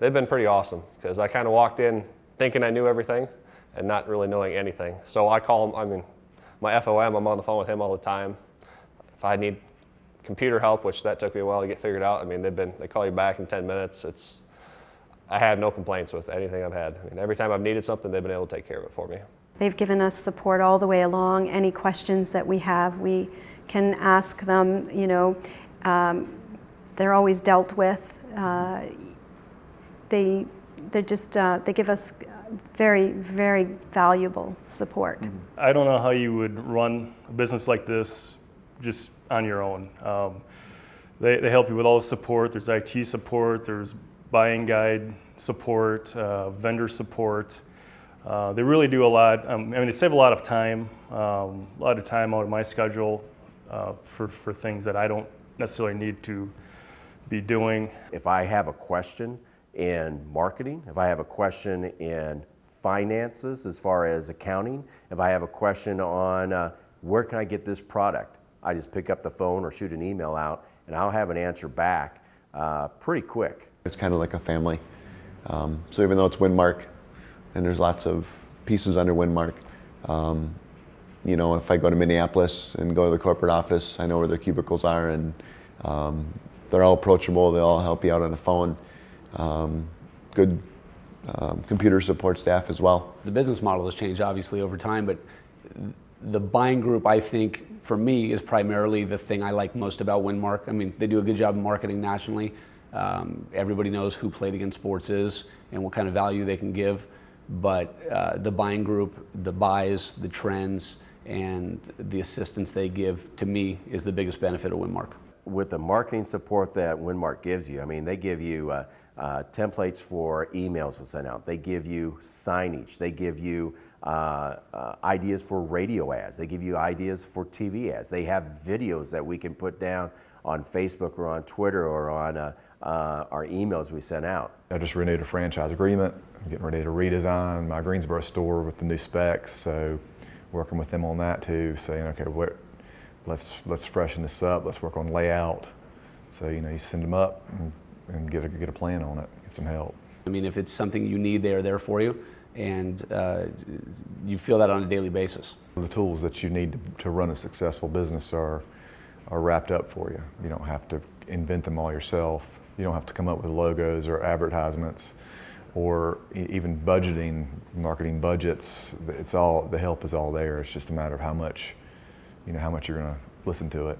they've been pretty awesome because I kind of walked in thinking I knew everything and not really knowing anything. So I call them, I mean, my FOM, I'm on the phone with him all the time. If I need computer help, which that took me a while to get figured out, I mean, they've been, they call you back in 10 minutes. It's, I have no complaints with anything I've had. I mean, every time I've needed something, they've been able to take care of it for me. They've given us support all the way along. Any questions that we have, we can ask them, you know, um, they're always dealt with. Uh, they, they just, uh, they give us very, very valuable support. Mm-hmm. I don't know how you would run a business like this just on your own. Um, they, they help you with all the support. There's IT support, there's buying guide support, uh, vendor support. Uh, they really do a lot. Um, I mean, they save a lot of time, um, a lot of time out of my schedule uh, for, for things that I don't necessarily need to be doing. If I have a question in marketing, if I have a question in finances as far as accounting, if I have a question on uh, where can I get this product, I just pick up the phone or shoot an email out and I'll have an answer back uh, pretty quick. It's kind of like a family. Um, so even though it's Winmark and there's lots of pieces under Winmark, um, you know, if I go to Minneapolis and go to the corporate office, I know where their cubicles are and um, they're all approachable. They all help you out on the phone. Um, good um, computer support staff as well. The business model has changed obviously over time, but the buying group, I think, for me, is primarily the thing I like most about Winmark. I mean, they do a good job marketing nationally. Um, everybody knows who Play It Again Sports is and what kind of value they can give. But uh, the buying group, the buys, the trends, and the assistance they give, to me, is the biggest benefit of Winmark. With the marketing support that Winmark gives you, I mean, they give you uh, uh, templates for emails to send out. They give you signage. They give you uh, uh, ideas for radio ads. They give you ideas for TV ads. They have videos that we can put down on Facebook or on Twitter or on uh, uh, our emails we send out. I just renewed a franchise agreement. I'm getting ready to redesign my Greensboro store with the new specs. So working with them on that too, saying, okay, what, let's, let's freshen this up. Let's work on layout. So, you know, you send them up and, and get, a, get a plan on it, get some help. I mean, if it's something you need, they're there for you and uh, you feel that on a daily basis. The tools that you need to, to run a successful business are, are wrapped up for you. You don't have to invent them all yourself. You don't have to come up with logos or advertisements or even budgeting, marketing budgets. It's all, the help is all there. It's just a matter of how much, you know, how much you're going to listen to it.